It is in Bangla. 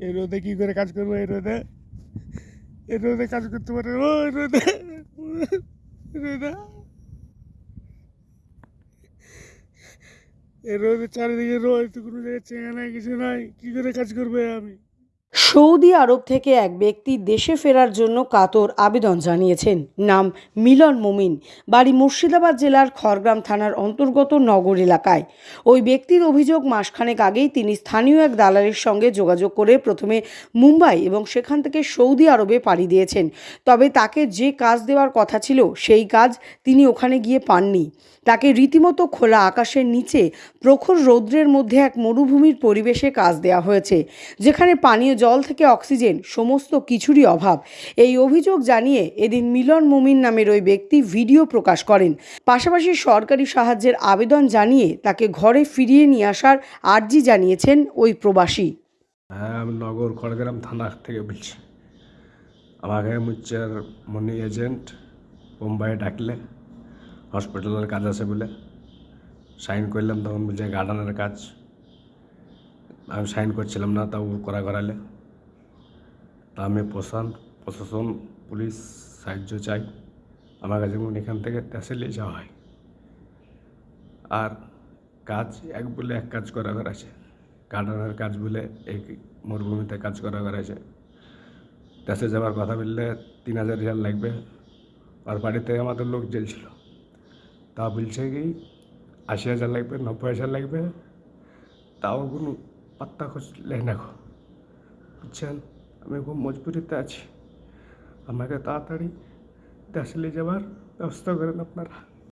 এই রোদে কী করে কাজ করব? এই রোদে। এই রোদে কাজ করতে পারে ও রোদে। রোদা। এই রোদে চারিদিকে রোদ, কোনো জায়গায় চেঙা নাই, কিছু নাই। কী করে কাজ করবে আমি? সৌদি আরব থেকে এক ব্যক্তি দেশে ফেরার জন্য কাতর আবেদন জানিয়েছেন। নাম মিলন মুমিন। বাড়ি মুর্শিদাবাদ জেলার খড়গ্রাম থানার অন্তর্গত নগর এলাকায়। ওই ব্যক্তির অভিযোগ মাসখানেক আগেই তিনি স্থানীয় এক দালালের সঙ্গে যোগাযোগ করে প্রথমে মুম্বাই এবং সেখান থেকে সৌদি আরবে পাড়ি দিয়েছেন। তবে তাকে যে কাজ দেওয়ার কথা ছিল, সেই কাজ তিনি ওখানে গিয়ে পাননি। তাকে রীতিমতো খোলা আকাশের নিচে প্রখর রৌদ্রের মধ্যে এক মরুভূমির পরিবেশে কাজ দেওয়া হয়েছে, যেখানে পানীয় থেকে অক্সিজেন, সমস্ত কিছুরই অভাব। এই অভিযোগ জানিয়ে এদিন মিলন মুমিন নামের ওই ব্যক্তি ভিডিও প্রকাশ করেন। পাশাপাশি সরকারি সাহায্যের আবেদন জানিয়ে তাকে ঘরে ফিরিয়ে নিয়ে আসার আর্জি জানিয়েছেন ওই প্রবাসী। হ্যাঁ আমি নগর খড়গ্রাম থানা থেকে বলছি। আমাকে মুচ্চার মনি এজেন্ট মুম্বাইয়ে ডাকলে, হসপিটালের কাজ আছে বলে। সাইন করলাম তখন বলছে গার্ডেনের কাজ। আমি সাইন করছিলাম না, তাও করা করালে তা আমি প্রশান, প্রশাসন, পুলিশ সাহায্য চাই। আমার কাছে যেমন এখান থেকে তহসিলে যাওয়া হয়। আর কাজ এক বলে এক কাজ করা আছে গার্ডেনের কাজ বলে এই মরুভূমিতে কাজ করা আছে দেশে যাওয়ার কথা বললে তিন হাজার রিয়াল লাগবে। আর বাড়িতে আমাদের লোক জ্বলছিল তা বলছে কি, আশি হাজার লাগবে, নব্বই হাজার লাগবে। তাও কোনো পাত্তা খোঁজ লেয় না বুঝছেন? আমি খুব মজবুরিতে আছি। আমাকে তাড়াতাড়ি দেশে যাওয়ার ব্যবস্থা করেন আপনারা।